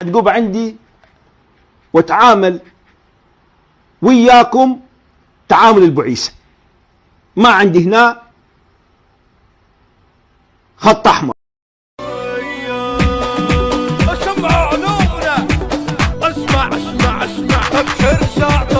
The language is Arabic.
تقوم عندي واتعامل وياكم تعامل البعيسة. ما عندي هنا خط أحمر. أسمع أسمع أسمع أبشر